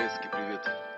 Советский привет.